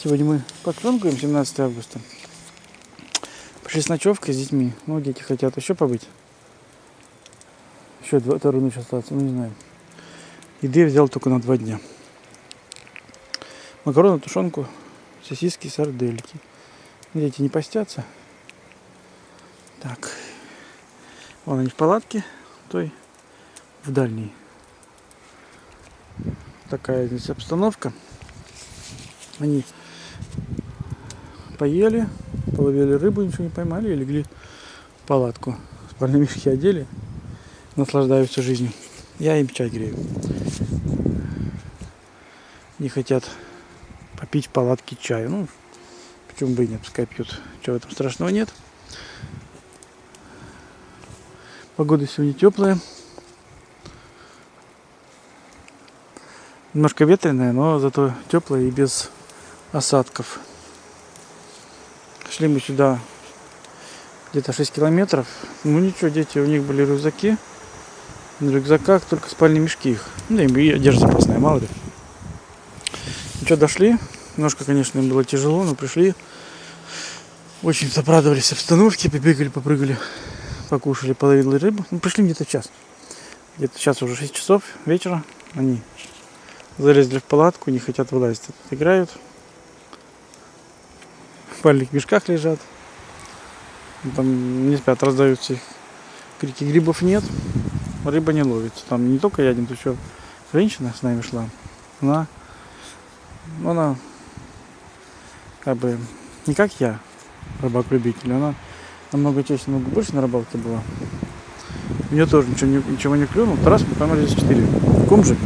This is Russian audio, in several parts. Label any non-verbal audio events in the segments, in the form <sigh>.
Сегодня мы подпрыгиваем 17 августа. Пришли с ночевкой с детьми. Ну, дети хотят еще побыть. Еще два, вторую ночь остаться, ну не знаю. Еды я взял только на два дня. Макароны, тушенку, сосиски, сардельки. Дети не постятся. Так. Вон они в палатке, той в дальней. Такая здесь обстановка. Они поели, половили рыбу, ничего не поймали и легли в палатку. Спальные мешки одели, наслаждаются жизнью. Я им чай грею. Не хотят попить в палатке чаю. Ну, почему бы и нет, пускай пьют. Чего в этом страшного нет. Погода сегодня теплая. Немножко ветреная, но зато теплая и без осадков. Шли мы сюда где-то 6 километров. Ну ничего, дети, у них были рюкзаки. На рюкзаках только спальные мешки их. Ну и одежда запасная, мало ли. Ну что, дошли. Немножко, конечно, им было тяжело, но пришли. Очень обрадовались обстановке, побегали, попрыгали, покушали половину рыбы. Ну, пришли где-то час. Где-то сейчас уже 6 часов вечера. Они залезли в палатку, не хотят вылазить. Играют. В спальных мешках лежат. Там не спят, раздаются их крики. Грибов нет, рыба не ловится. Там не только я один, то еще женщина с нами шла. Она, она как бы не как я, рыбак-любитель, она намного чаще, намного больше на рыбалке была. У нее тоже ничего не, ничего не клюнул. Раз мы поймали здесь 4 кумжи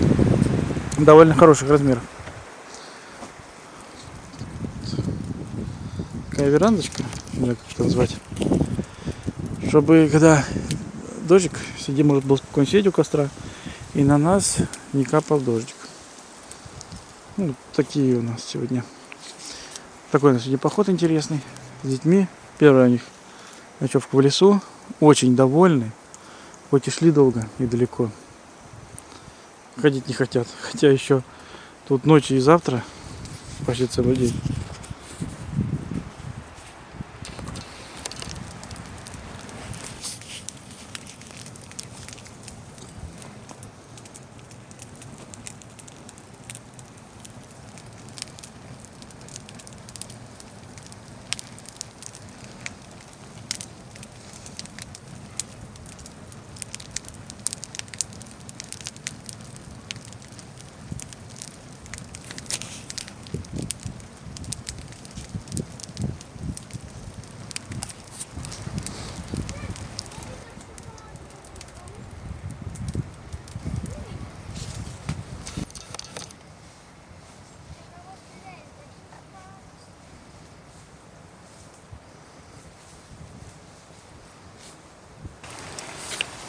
довольно хороших размеров. Такая верандочка, не знаю, как это назвать. Чтобы когда дождик, сидим, может был спокойно сидеть у костра, и на нас не капал дождик. Ну, такие у нас сегодня. Такой у нас сегодня поход интересный с детьми. Первый у них ночевка в лесу. Очень довольны. Хоть и шли долго и далеко ходить не хотят. <laughs> Хотя еще тут ночи и завтра почти целый день.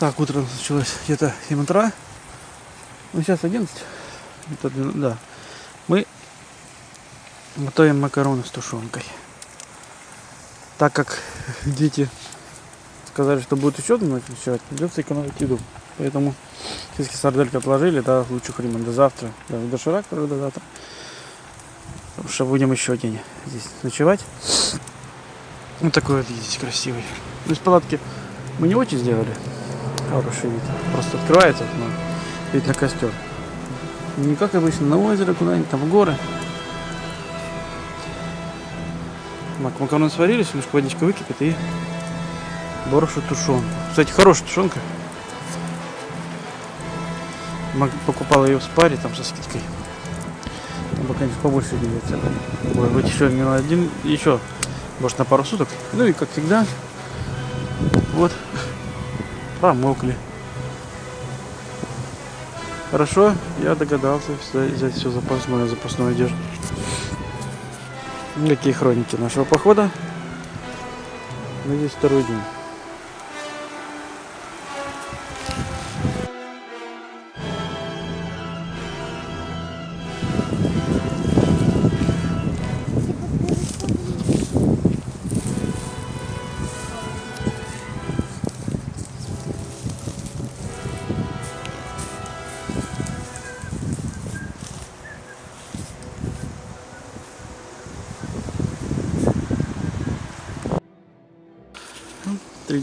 Так, утро началось где-то 7 утра. Ну, сейчас 11. Это, да. Мы готовим макароны с тушенкой. Так как <laughs> дети сказали, что будет еще одну ночь ночевать, придется экономить еду. Поэтому сиски сардельки отложили до лучших времен, до завтра, до доширак, до завтра. Потому что будем еще день здесь ночевать. Вот такой вот здесь красивый. Ну, из палатки мы не очень сделали хороший вид. Просто открывается окно, вид на костер. Не как обычно на озеро, куда-нибудь там в горы. Мак макароны сварились, немножко водичка выкипит и борошно тушенка. Кстати, хорошая тушенка. Мак покупал ее в спаре там со скидкой. Там бы, конечно, побольше делается. Может быть, еще на один, еще, может, на пару суток. Ну и, как всегда, вот промокли. Хорошо, я догадался взять все запасное, запасную одежду. Какие хроники нашего похода. Надеюсь, второй день.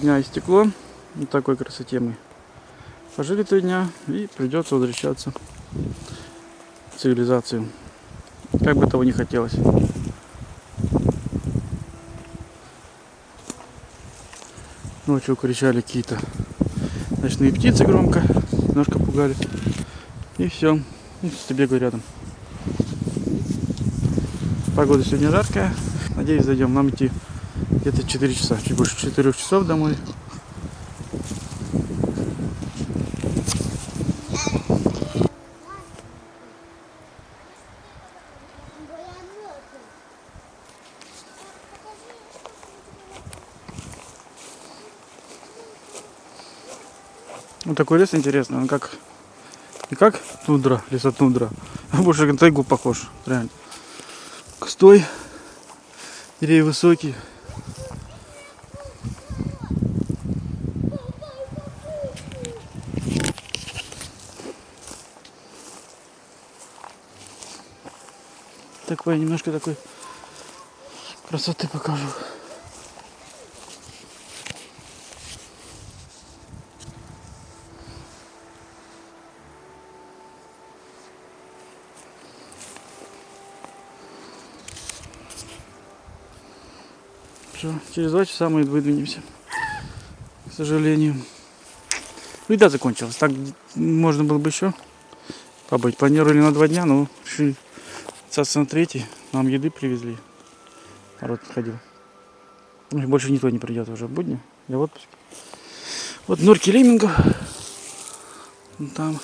Дня истекло. Вот такой красоте мы пожили три дня и придется возвращаться в цивилизацию. Как бы того не хотелось. Ночью кричали какие-то ночные птицы громко, немножко пугали. И все. И бегаю рядом. Погода сегодня жаркая. Надеюсь, зайдем. Нам идти где-то 4 часа, чуть больше 4 часов домой. Вот такой лес интересный, он как не как тундра, лесотундра, а больше на тайгу похож, реально. Кустой, деревья высокие. Такой немножко такой красоты покажу. Все, через два часа мы выдвинемся. К сожалению. Ну, еда закончилась. Так можно было бы еще побыть. Планировали на два дня, но решили на третий. Нам еды привезли. Народ ходил. Больше никто не придет уже в будни. Я в отпуске. Вот норки леммингов. Там.